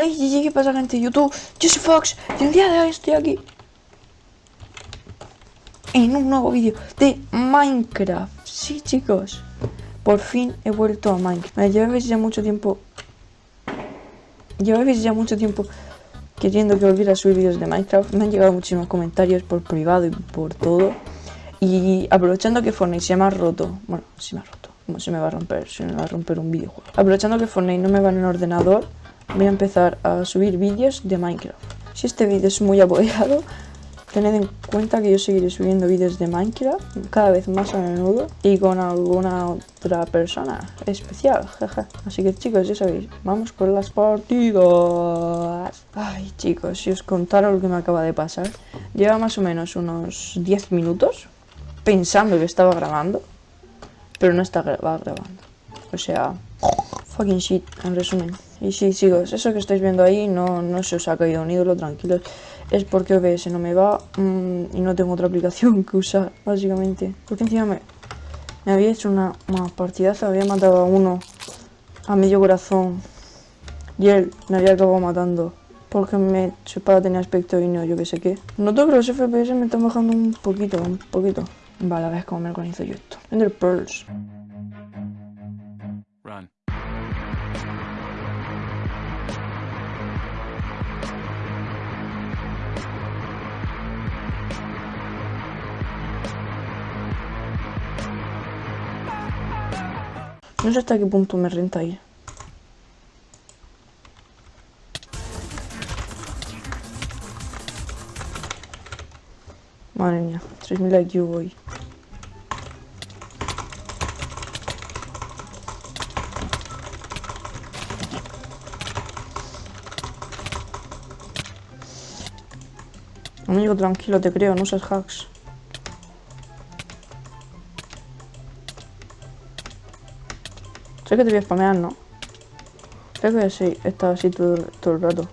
Hey, ¿qué pasa gente YouTube? Yo soy Fox y el día de hoy estoy aquí en un nuevo vídeo de Minecraft. Sí, chicos, por fin he vuelto a Minecraft. Lleváis ya mucho tiempo... Lleváis ya mucho tiempo queriendo que volviera a subir vídeos de Minecraft. Me han llegado muchísimos comentarios por privado y por todo. Y aprovechando que Fortnite se me ha roto... Bueno, se me ha roto. ¿Cómo se me va a romper? Se me va a romper un videojuego. Aprovechando que Fortnite no me va en el ordenador voy a empezar a subir vídeos de Minecraft. Si este vídeo es muy apoyado, tened en cuenta que yo seguiré subiendo vídeos de Minecraft cada vez más a menudo y con alguna otra persona especial, Así que chicos, ya sabéis, vamos con las partidas. Ay chicos, si os contara lo que me acaba de pasar, lleva más o menos unos 10 minutos pensando que estaba grabando, pero no estaba grabando. O sea, fucking shit, en resumen. Y sí, chicos, eso que estáis viendo ahí no, no se os ha caído un ídolo, tranquilos. Es porque OBS no me va mm, y no tengo otra aplicación que usar, básicamente. Porque encima me, había hecho una, una partidaza, había matado a uno a medio corazón. Y él me había acabado matando porque me, espada tenía aspecto y no yo que sé qué. Noto que los FPS me están bajando un poquito, un poquito. Vale, a ver cómo me organizo yo esto. Ender Pearls. No sé hasta qué punto me renta ir. Madre mía, 3000 IQ hoy. Amigo, tranquilo, te creo, no usas hacks. Sé que te voy a spamear, ¿no? Sé que sí, he estado así todo, todo el rato.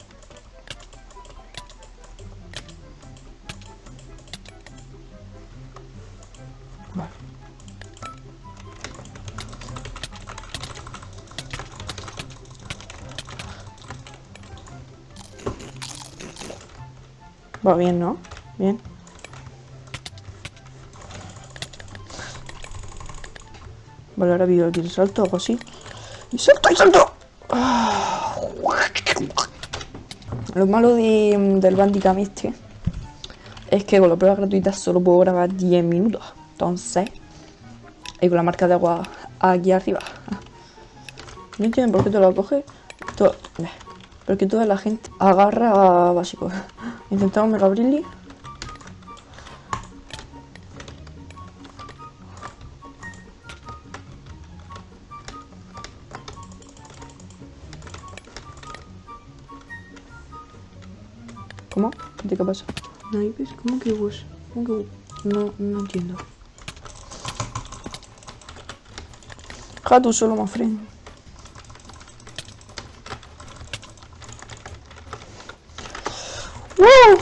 Va bien, ¿no? Bien. Vale, ahora vivo aquí el salto, hago así. ¡Y salto, y salto! Lo malo de, del Bandicam este es que con la prueba gratuita solo puedo grabar 10 minutos. Entonces, y con la marca de agua aquí arriba. No entienden por qué te lo coge. Todo, porque toda la gente agarra a básico. Intentamos Mega ¿Cómo? ¿Qué te pasa? ¿Naipes? ¿Cómo que vos? ¿Cómo que No, no entiendo. Jato solo más friend. ¡Woo!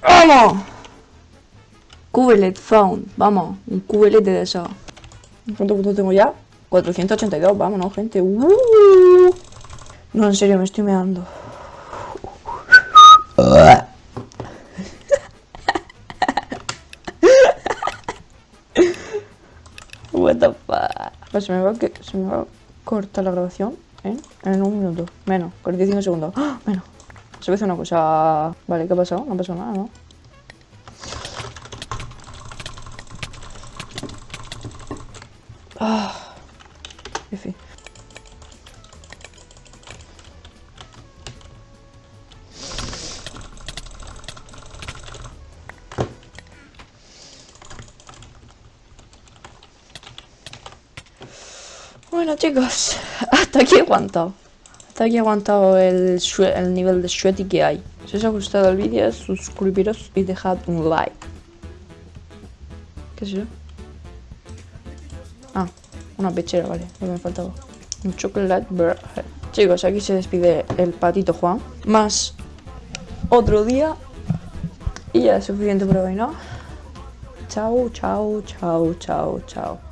¡Vamos! Cubelet found. Vamos, un cubelete de eso. ¿Cuánto puntos tengo ya? 482, vámonos, gente. ¡Uh! No, en serio, me estoy meando. Pues se me va, que, se me va a cortar la grabación ¿eh? en un minuto. Menos, 45 segundos. ¡Oh! Menos. Se ve una cosa. Vale, ¿qué ha pasado? No ha pasado nada, ¿no? Ah. fin. Bueno chicos, hasta aquí he aguantado. Hasta aquí he aguantado el, el nivel de sweaty que hay. Si os ha gustado el vídeo, suscribiros y dejad un like. ¿Qué es eso? Ah, una pechera, vale, lo que me faltaba. Un chocolate bread. Chicos, aquí se despide el patito Juan. Más otro día. Y ya es suficiente por hoy, ¿no? Chao, chao, chao, chao, chao.